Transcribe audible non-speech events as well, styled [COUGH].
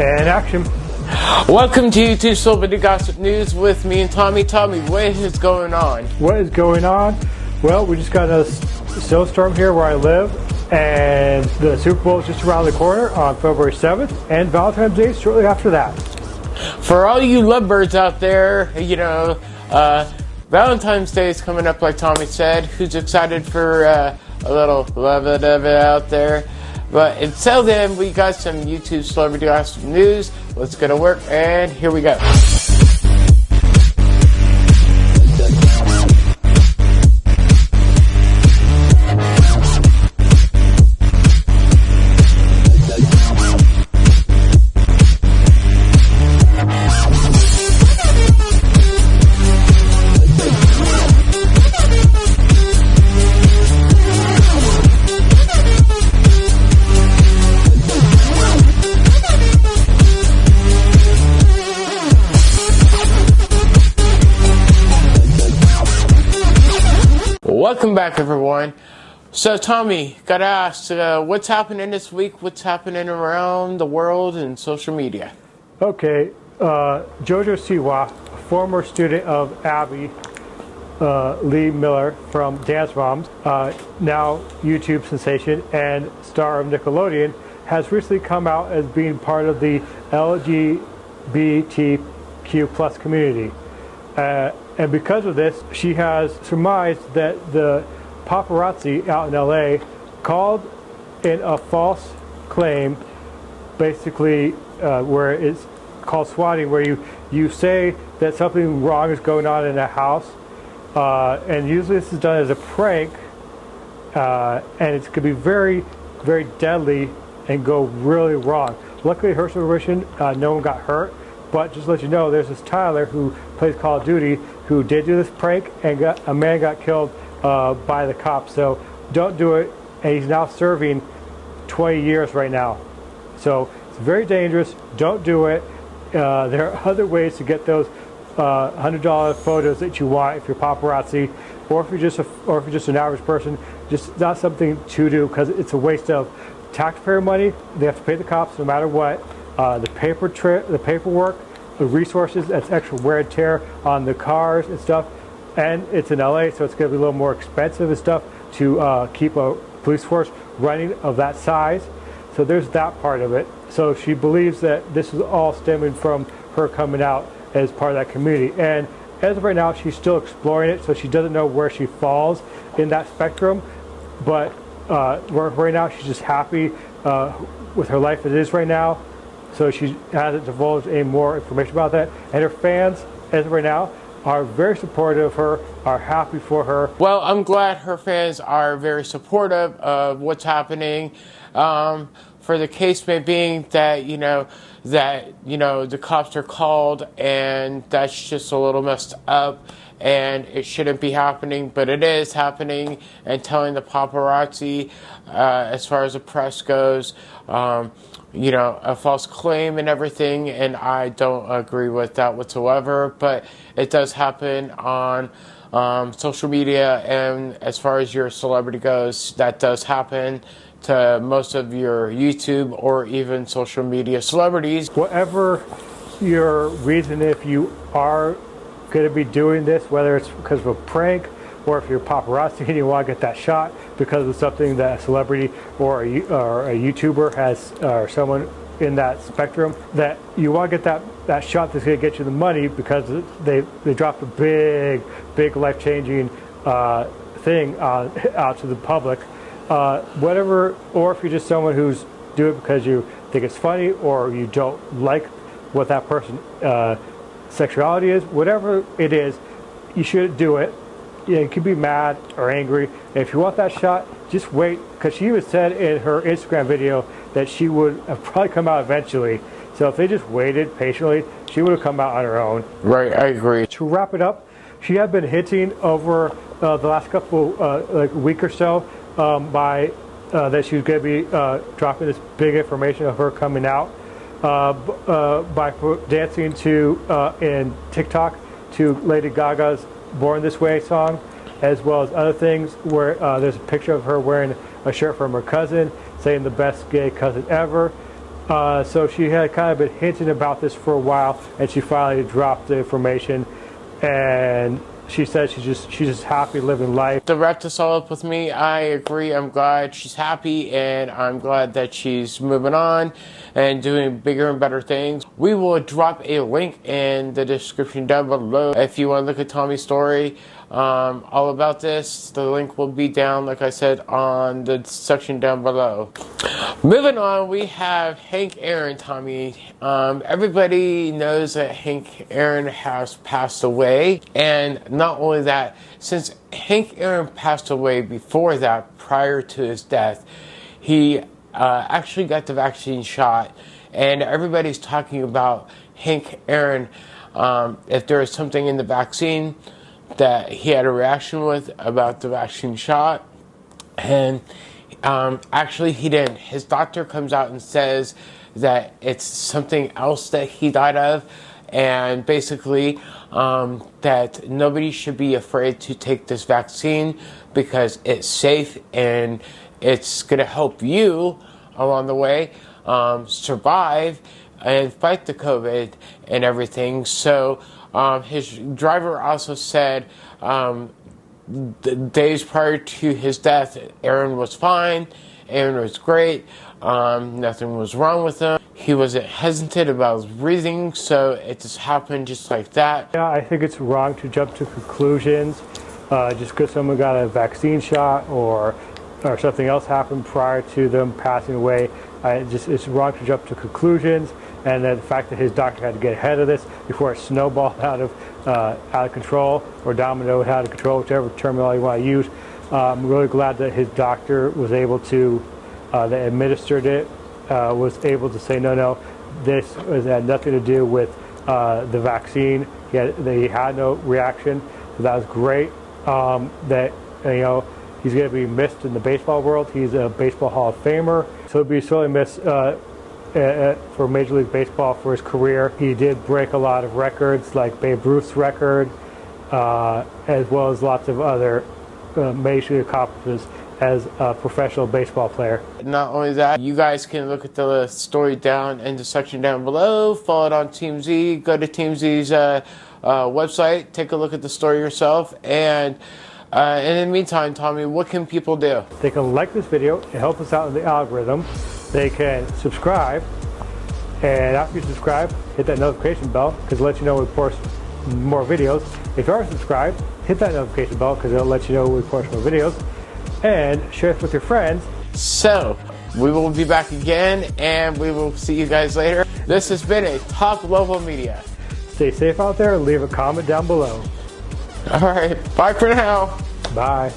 And action. Welcome to YouTube Celebrity Gossip News with me and Tommy. Tommy, what is going on? What is going on? Well, we just got a snowstorm here where I live, and the Super Bowl is just around the corner on February 7th, and Valentine's Day shortly after that. For all you lovebirds out there, you know, uh, Valentine's Day is coming up, like Tommy said. Who's excited for uh, a little love it out there? But until then, we got some YouTube celebrity gossip news. Let's get to work, and here we go. Welcome back, everyone. So, Tommy, gotta ask, uh, what's happening this week? What's happening around the world and social media? Okay, uh, Jojo Siwa, former student of Abby uh, Lee Miller from Dance Moms, uh, now YouTube sensation and star of Nickelodeon, has recently come out as being part of the LGBTQ plus community. And because of this, she has surmised that the paparazzi out in LA called in a false claim, basically uh, where it's called swatting, where you, you say that something wrong is going on in a house. Uh, and usually this is done as a prank, uh, and it could be very, very deadly and go really wrong. Luckily, her situation, uh, no one got hurt. But just to let you know, there's this Tyler who plays Call of Duty who did do this prank and got a man got killed uh, by the cops. So don't do it. And he's now serving 20 years right now. So it's very dangerous. Don't do it. Uh, there are other ways to get those uh, $100 photos that you want if you're paparazzi, or if you're just a, or if you're just an average person. Just not something to do because it's a waste of taxpayer money. They have to pay the cops no matter what. Uh, the paper the paperwork, the resources, that's extra wear and tear on the cars and stuff. And it's in LA, so it's going to be a little more expensive and stuff to uh, keep a police force running of that size. So there's that part of it. So she believes that this is all stemming from her coming out as part of that community. And as of right now, she's still exploring it, so she doesn't know where she falls in that spectrum. But uh, right now, she's just happy uh, with her life as it is right now. So she hasn't divulged any more information about that. And her fans, as of right now, are very supportive of her, are happy for her. Well, I'm glad her fans are very supportive of what's happening. Um, for the case may being that, you know, that, you know, the cops are called and that's just a little messed up and it shouldn't be happening, but it is happening and telling the paparazzi, uh, as far as the press goes, um, you know, a false claim and everything, and I don't agree with that whatsoever. But it does happen on um, social media, and as far as your celebrity goes, that does happen to most of your YouTube or even social media celebrities. Whatever your reason, if you are going to be doing this, whether it's because of a prank or if you're paparazzi [LAUGHS] and you want to get that shot because of something that a celebrity or a, or a YouTuber has, or someone in that spectrum, that you want to get that, that shot that's going to get you the money because they, they dropped a big, big life-changing uh, thing uh, [LAUGHS] out to the public. Uh, whatever, or if you're just someone who's do it because you think it's funny or you don't like what that person uh, sexuality is, whatever it is, you should do it you, can be mad or angry. If you want that shot, just wait. Because she even said in her Instagram video that she would [LAUGHS] probably come out eventually. So if they just waited patiently, she would have come out on her own. Right, I agree. To wrap it up, she had been hinting over uh, the last couple, uh, like week or so, um, by uh, that she was going to be uh, dropping this big information of her coming out by dancing to in TikTok to Lady Gaga's Born This Way song, as well as other things where uh, there's a picture of her wearing a shirt from her cousin, saying the best gay cousin ever. Uh, so she had kind of been hinting about this for a while, and she finally dropped the information. And she said she's just she's just happy living life. To wrap this all up with me, I agree. I'm glad she's happy, and I'm glad that she's moving on and doing bigger and better things. We will drop a link in the description down below if you want to look at Tommy's story. Um, all about this, the link will be down, like I said, on the section down below. Moving on, we have Hank Aaron, Tommy. Um, everybody knows that Hank Aaron has passed away, and not only that, since Hank Aaron passed away before that, prior to his death, he uh, actually got the vaccine shot, and everybody's talking about Hank Aaron. Um, if there is something in the vaccine that he had a reaction with about the vaccine shot, and um, actually he didn't. His doctor comes out and says that it's something else that he died of, and basically um, that nobody should be afraid to take this vaccine because it's safe and it's going to help you along the way um, survive and fight the COVID and everything. So um, his driver also said um, the days prior to his death, Aaron was fine. Aaron was great. Um, nothing was wrong with him. He wasn't hesitant about his breathing, so it just happened just like that. Yeah, I think it's wrong to jump to conclusions uh, just because someone got a vaccine shot or or something else happened prior to them passing away. Just it's wrong to jump to conclusions and the fact that his doctor had to get ahead of this before it snowballed [LAUGHS] out of uh, out of control or dominoed out of control, whichever terminology you want to use. Uh, I'm really glad that his doctor was able to uh, that administered it uh, was able to say no, no, this had nothing to do with uh, the vaccine. He had, he had no reaction, so that was great. Um, that you know he's going to be missed in the baseball world. He's a baseball Hall of Famer, so he'll be sorely missed uh, for Major League Baseball for his career. He did break a lot of records, like Babe Ruth's record, uh, as well as lots of other uh, major accomplishments as a professional baseball player. Not only that, you guys can look at the story down in the section down below. Follow it on TMZ. Go to TMZ's uh, uh, website. Take a look at the story yourself. And uh, in the meantime, Tommy, what can people do? They can like this video and help us out in the algorithm they can subscribe. And after you subscribe, hit that notification bell because it lets you know we post more videos. If you are subscribed, hit that notification bell because it'll let you know we post more videos. And share this with your friends. So, we will be back again and we will see you guys later. This has been a Talk Local Media. Stay safe out there. Leave a comment down below. All right. Bye for now. Bye.